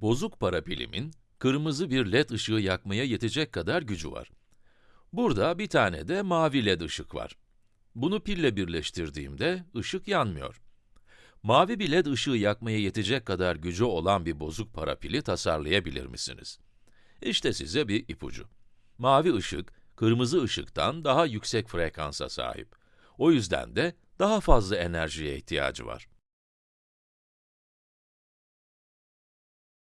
Bozuk para pilimin, kırmızı bir led ışığı yakmaya yetecek kadar gücü var. Burada bir tane de mavi led ışık var. Bunu pille birleştirdiğimde ışık yanmıyor. Mavi bir led ışığı yakmaya yetecek kadar gücü olan bir bozuk para pili tasarlayabilir misiniz? İşte size bir ipucu. Mavi ışık, kırmızı ışıktan daha yüksek frekansa sahip. O yüzden de daha fazla enerjiye ihtiyacı var.